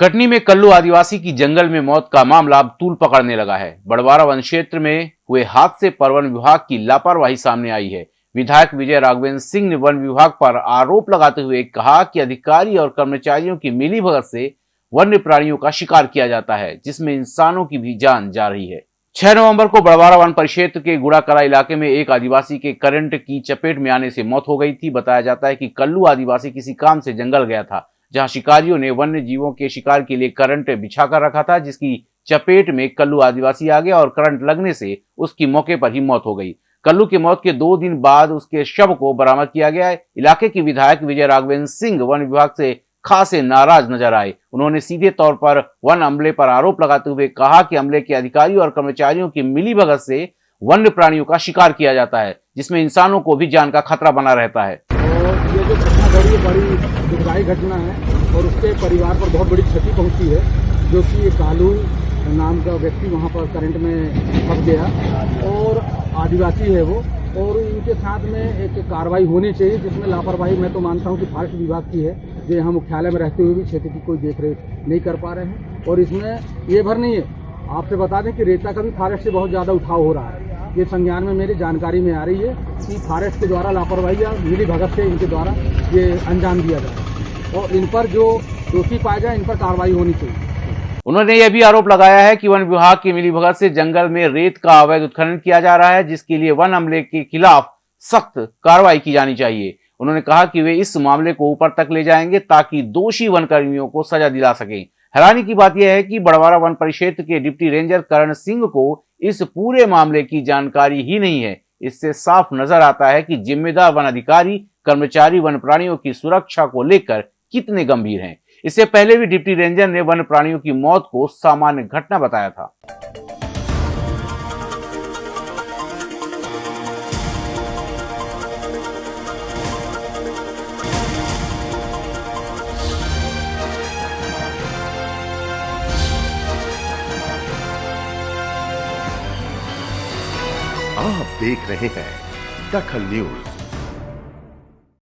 कटनी में कल्लू आदिवासी की जंगल में मौत का मामला अब तूल पकड़ने लगा है। बड़वारा वन क्षेत्र में हुए हादसे पर वन विभाग की लापरवाही सामने आई है। विधायक विजय राघवेंद्र सिंह ने वन विभाग पर आरोप लगाते हुए कहा कि अधिकारी और कर्मचारियों की मिली भगत से वन्य प्राणियों का शिकार किया जाता है, जिसमें इंसानों की भी जान जा रही है। छह नवंबर को बड़वारा वन परिक्षेत्र के गुड़ाकला इलाके में एक आदिवासी के करंट की चपेट में आने से मौत हो गई थी। बताया जाता है कि कल्लू आदिवासी किसी काम से जंगल गया था। जहाँ शिकारियों ने वन्य जीवों के शिकार के लिए करंट बिछा कर रखा था, जिसकी चपेट में कल्लू आदिवासी आ गया और करंट लगने से उसकी मौके पर ही मौत हो गई। कल्लू की मौत के दो दिन बाद उसके शव को बरामद किया गया है। इलाके की विधायक विजय राघवेंद्र सिंह वन विभाग से खासे नाराज़ नज़र आए। उन्होंने सीधे तौर पर वन अमले पर आरोप लगाते हुए कहा कि अमले के अधिकारियों और कर्मचारियों की मिली भगत से वन्य प्राणियों का शिकार किया जाता है, जिसमें इंसानों को भी जान का खतरा बना रहता है। ये जो घटना घड़ी बड़ी दुखदायी घटना है और उसके परिवार पर बहुत बड़ी क्षति पहुँची है, जो कि कालू नाम का व्यक्ति वहाँ पर करंट में फंस गया और आदिवासी है वो। और इनके साथ में एक कार्रवाई होनी चाहिए, जिसमें लापरवाही, मैं तो मानता हूँ कि फॉरेस्ट विभाग की है, जो यहाँ मुख्यालय में रहते हुए भी क्षेत्र की कोई देखरेख नहीं कर पा रहे हैं। और इसमें ये भर नहीं है, आपसे बता दें कि रेता का भी फॉरेस्ट से बहुत ज़्यादा उठाव हो रहा है। ये संज्ञान में मेरी जानकारी में आ रही है कि फॉरेस्ट के द्वारा लापरवाही या मिली भगत से इनके द्वारा ये अंजाम दिया जा रहा है और इन पर जो दोषी पाया जाए, इन पर कार्रवाई होनी चाहिए। उन्होंने यह भी आरोप लगाया है कि वन विभाग की मिलीभगत से जंगल में रेत का अवैध उत्खनन किया जा रहा है, जिसके लिए वन अमले के खिलाफ सख्त कार्रवाई की जानी चाहिए। उन्होंने कहा कि वे इस मामले को ऊपर तक ले जाएँगे ताकि दोषी वन कर्मियों को सजा दिला सके। हैरानी की बात यह है कि बड़वारा वन परिक्षेत्र के डिप्टी रेंजर करण सिंह को इस पूरे मामले की जानकारी ही नहीं है। इससे साफ़ नज़र आता है कि जिम्मेदार वन अधिकारी, कर्मचारी वन प्राणियों की सुरक्षा को लेकर कितने गंभीर हैं। इससे पहले भी डिप्टी रेंजर ने वन प्राणियों की मौत को सामान्य घटना बताया था। आप देख रहे हैं दखल न्यूज़।